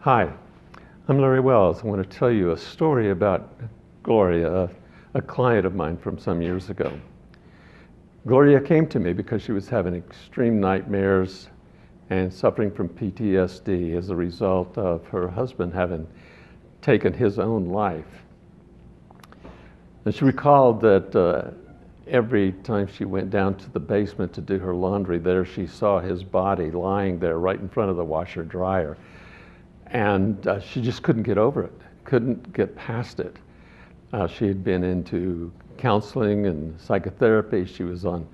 Hi, I'm Larry Wells. I want to tell you a story about Gloria, a, client of mine from some years ago. Gloria came to me because she was having extreme nightmares and suffering from PTSD as a result of her husband having taken his own life. And she recalled that uh, every time she went down to the basement to do her laundry, there she saw his body lying there right in front of the washer dryer and uh, she just couldn't get over it, couldn't get past it. Uh, she had been into counseling and psychotherapy. She was on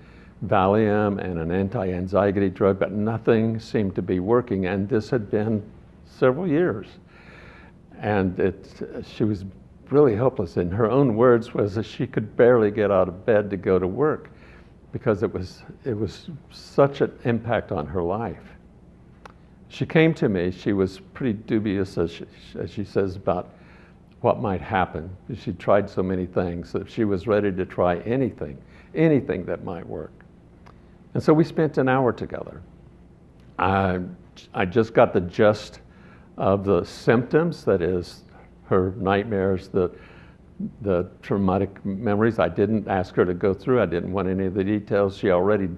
Valium and an anti-anxiety drug, but nothing seemed to be working. And this had been several years. And it, she was really helpless. In her own words was that she could barely get out of bed to go to work because it was, it was such an impact on her life she came to me. She was pretty dubious, as she, as she says, about what might happen. She tried so many things that she was ready to try anything, anything that might work. And so we spent an hour together. I, I just got the gist of the symptoms, that is, her nightmares, the, the traumatic memories. I didn't ask her to go through. I didn't want any of the details. She already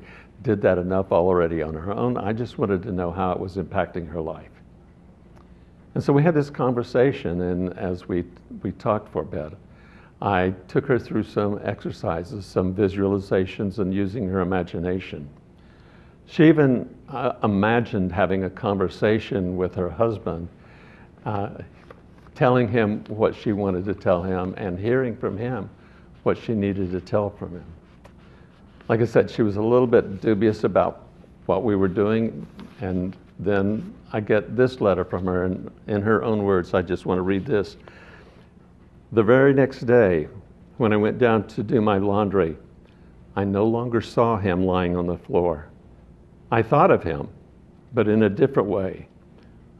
did that enough already on her own. I just wanted to know how it was impacting her life. And so we had this conversation, and as we, we talked for a bit, I took her through some exercises, some visualizations, and using her imagination. She even uh, imagined having a conversation with her husband, uh, telling him what she wanted to tell him, and hearing from him what she needed to tell from him like I said, she was a little bit dubious about what we were doing. And then I get this letter from her, and in her own words, I just want to read this. The very next day, when I went down to do my laundry, I no longer saw him lying on the floor. I thought of him, but in a different way.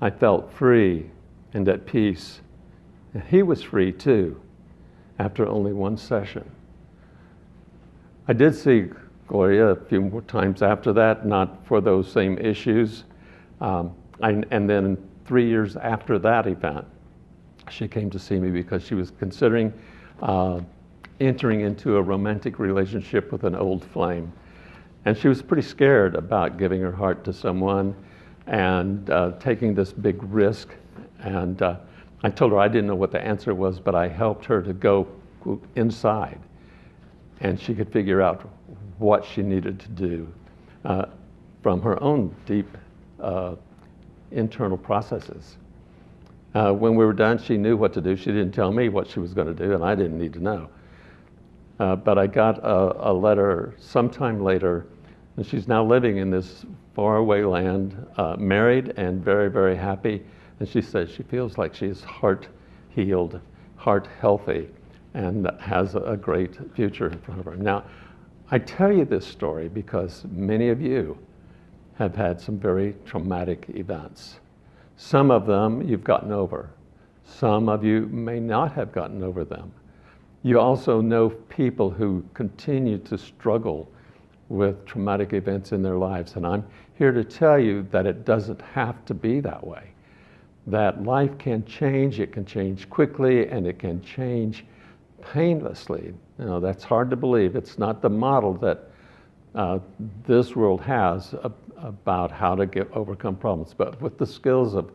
I felt free and at peace. And he was free too, after only one session. I did see Gloria a few more times after that, not for those same issues. Um, I, and then three years after that event, she came to see me because she was considering uh, entering into a romantic relationship with an old flame. And she was pretty scared about giving her heart to someone and uh, taking this big risk. And uh, I told her I didn't know what the answer was, but I helped her to go inside and she could figure out what she needed to do uh, from her own deep uh, internal processes. Uh, when we were done, she knew what to do. She didn't tell me what she was going to do, and I didn't need to know. Uh, but I got a, a, letter sometime later, and she's now living in this faraway land, uh, married and very, very happy. And she says she feels like she's heart healed, heart healthy, and has a great future in front of her. Now, I tell you this story because many of you have had some very traumatic events. Some of them you've gotten over. Some of you may not have gotten over them. You also know people who continue to struggle with traumatic events in their lives. And I'm here to tell you that it doesn't have to be that way. That life can change, it can change quickly, and it can change painlessly. You know, that's hard to believe. It's not the model that uh, this world has about how to get overcome problems, but with the skills of,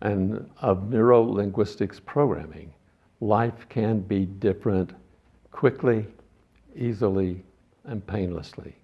and, of neuro-linguistics programming, life can be different quickly, easily, and painlessly.